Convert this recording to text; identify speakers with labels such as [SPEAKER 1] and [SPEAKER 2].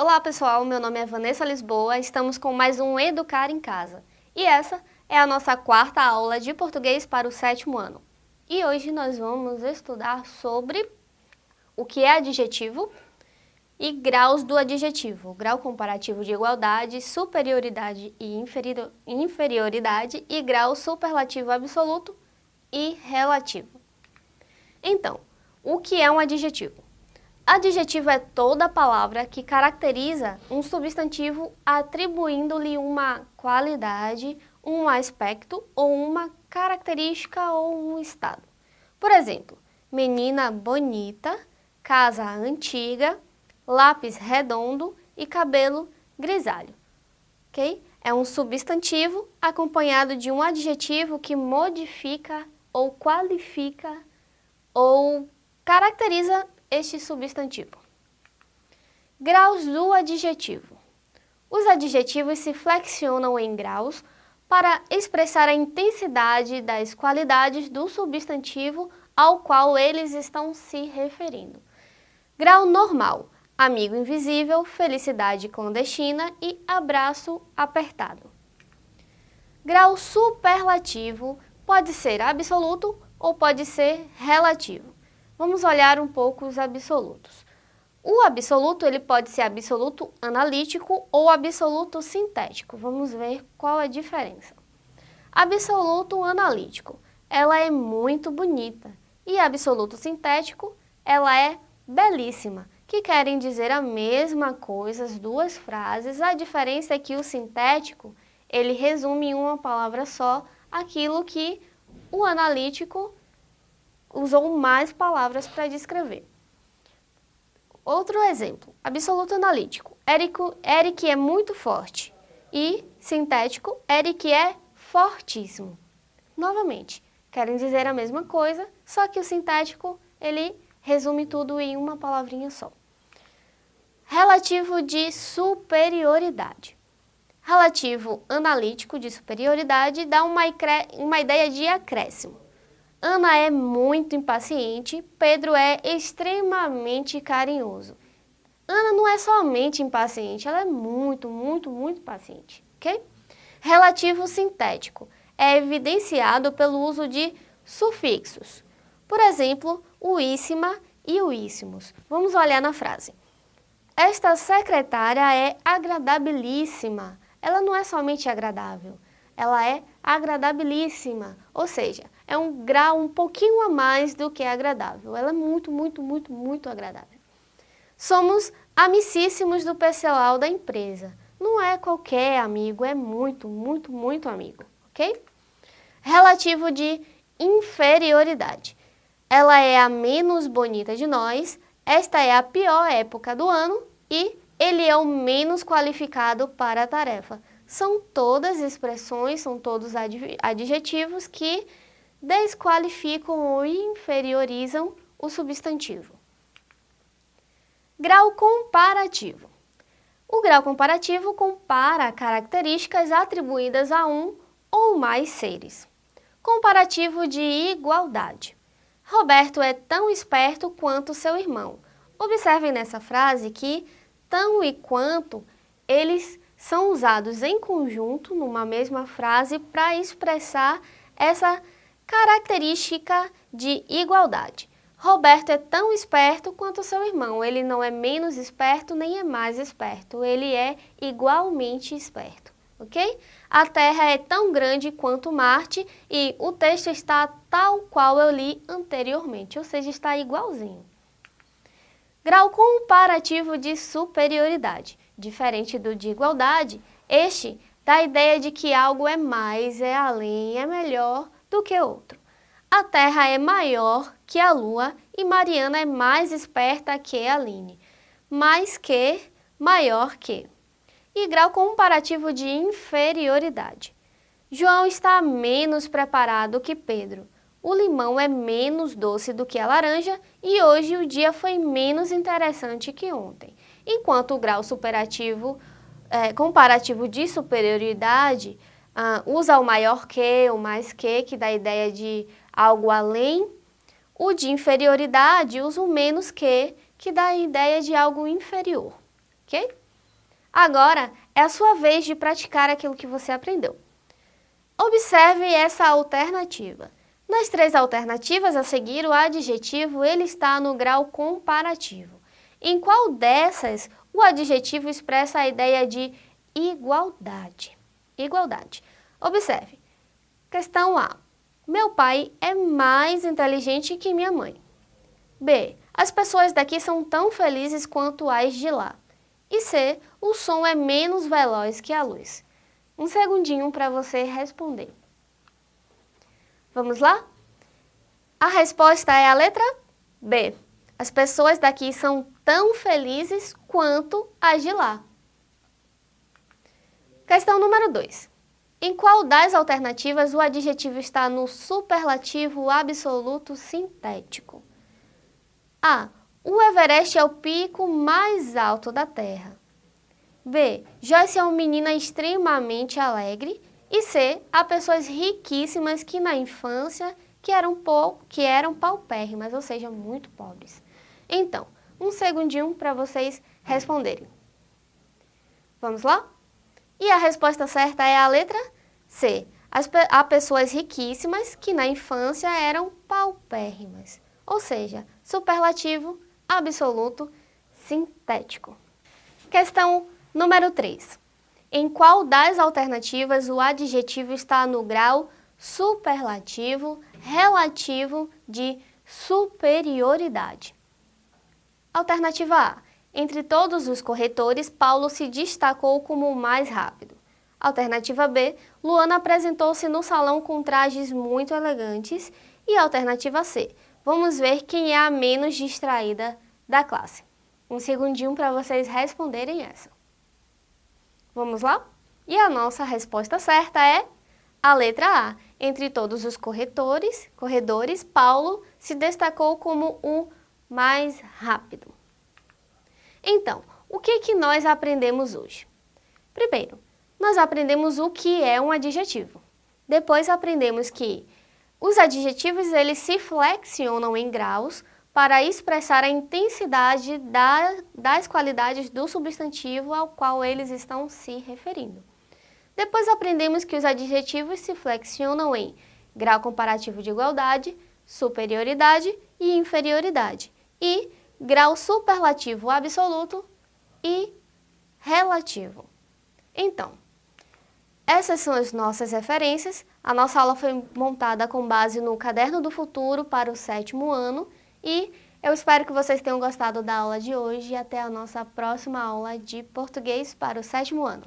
[SPEAKER 1] Olá pessoal, meu nome é Vanessa Lisboa, estamos com mais um Educar em Casa. E essa é a nossa quarta aula de português para o sétimo ano. E hoje nós vamos estudar sobre o que é adjetivo e graus do adjetivo, grau comparativo de igualdade, superioridade e inferioridade e grau superlativo absoluto e relativo. Então, o que é um adjetivo? Adjetivo é toda palavra que caracteriza um substantivo atribuindo-lhe uma qualidade, um aspecto ou uma característica ou um estado. Por exemplo, menina bonita, casa antiga, lápis redondo e cabelo grisalho. Okay? É um substantivo acompanhado de um adjetivo que modifica ou qualifica ou caracteriza este substantivo. Graus do adjetivo. Os adjetivos se flexionam em graus para expressar a intensidade das qualidades do substantivo ao qual eles estão se referindo. Grau normal, amigo invisível, felicidade clandestina e abraço apertado. Grau superlativo pode ser absoluto ou pode ser relativo. Vamos olhar um pouco os absolutos. O absoluto ele pode ser absoluto analítico ou absoluto sintético. Vamos ver qual é a diferença. Absoluto analítico, ela é muito bonita. E absoluto sintético, ela é belíssima, que querem dizer a mesma coisa, as duas frases. A diferença é que o sintético, ele resume em uma palavra só aquilo que o analítico usou mais palavras para descrever. Outro exemplo, absoluto analítico. Eric, Eric é muito forte. E sintético, Eric é fortíssimo. Novamente, querem dizer a mesma coisa, só que o sintético, ele resume tudo em uma palavrinha só. Relativo de superioridade. Relativo analítico de superioridade dá uma, uma ideia de acréscimo. Ana é muito impaciente, Pedro é extremamente carinhoso. Ana não é somente impaciente, ela é muito, muito, muito paciente, ok? Relativo sintético é evidenciado pelo uso de sufixos. Por exemplo, uíssima e uíssimos. Vamos olhar na frase. Esta secretária é agradabilíssima. Ela não é somente agradável, ela é agradabilíssima, ou seja, é um grau um pouquinho a mais do que agradável. Ela é muito, muito, muito, muito agradável. Somos amicíssimos do pessoal da empresa. Não é qualquer amigo, é muito, muito, muito amigo, ok? Relativo de inferioridade. Ela é a menos bonita de nós, esta é a pior época do ano e ele é o menos qualificado para a tarefa. São todas expressões, são todos adjetivos que desqualificam ou inferiorizam o substantivo. Grau comparativo. O grau comparativo compara características atribuídas a um ou mais seres. Comparativo de igualdade. Roberto é tão esperto quanto seu irmão. Observem nessa frase que tão e quanto eles são usados em conjunto, numa mesma frase, para expressar essa característica de igualdade. Roberto é tão esperto quanto seu irmão. Ele não é menos esperto nem é mais esperto. Ele é igualmente esperto, ok? A Terra é tão grande quanto Marte e o texto está tal qual eu li anteriormente, ou seja, está igualzinho. Grau comparativo de superioridade. Diferente do de igualdade, este dá a ideia de que algo é mais, é além, é melhor do que outro. A Terra é maior que a Lua e Mariana é mais esperta que a Aline. Mais que, maior que. E grau comparativo de inferioridade. João está menos preparado que Pedro. O limão é menos doce do que a laranja e hoje o dia foi menos interessante que ontem enquanto o grau superativo, é, comparativo de superioridade ah, usa o maior que, o mais que, que dá a ideia de algo além. O de inferioridade usa o menos que, que dá a ideia de algo inferior, ok? Agora é a sua vez de praticar aquilo que você aprendeu. Observe essa alternativa. Nas três alternativas a seguir, o adjetivo ele está no grau comparativo. Em qual dessas o adjetivo expressa a ideia de igualdade? Igualdade. Observe. Questão A. Meu pai é mais inteligente que minha mãe. B. As pessoas daqui são tão felizes quanto as de lá. E C. O som é menos veloz que a luz. Um segundinho para você responder. Vamos lá? A resposta é a letra B. As pessoas daqui são tão felizes quanto as de lá. Questão número 2. Em qual das alternativas o adjetivo está no superlativo absoluto sintético? A. O Everest é o pico mais alto da Terra. B. Joyce é uma menina extremamente alegre. E C. Há pessoas riquíssimas que na infância que eram, que eram paupérrimas, ou seja, muito pobres. Então, um segundinho para vocês responderem. Vamos lá? E a resposta certa é a letra C. As, há pessoas riquíssimas que na infância eram paupérrimas, ou seja, superlativo, absoluto, sintético. Questão número 3. Em qual das alternativas o adjetivo está no grau superlativo relativo de superioridade? Alternativa A. Entre todos os corretores, Paulo se destacou como o mais rápido. Alternativa B. Luana apresentou-se no salão com trajes muito elegantes. E alternativa C. Vamos ver quem é a menos distraída da classe. Um segundinho para vocês responderem essa. Vamos lá? E a nossa resposta certa é a letra A. Entre todos os corretores, corredores, Paulo se destacou como o mais rápido. Então, o que, que nós aprendemos hoje? Primeiro, nós aprendemos o que é um adjetivo. Depois aprendemos que os adjetivos eles se flexionam em graus para expressar a intensidade da, das qualidades do substantivo ao qual eles estão se referindo. Depois aprendemos que os adjetivos se flexionam em grau comparativo de igualdade, superioridade e inferioridade, e grau superlativo absoluto e relativo. Então, essas são as nossas referências. A nossa aula foi montada com base no Caderno do Futuro para o sétimo ano e eu espero que vocês tenham gostado da aula de hoje e até a nossa próxima aula de português para o sétimo ano.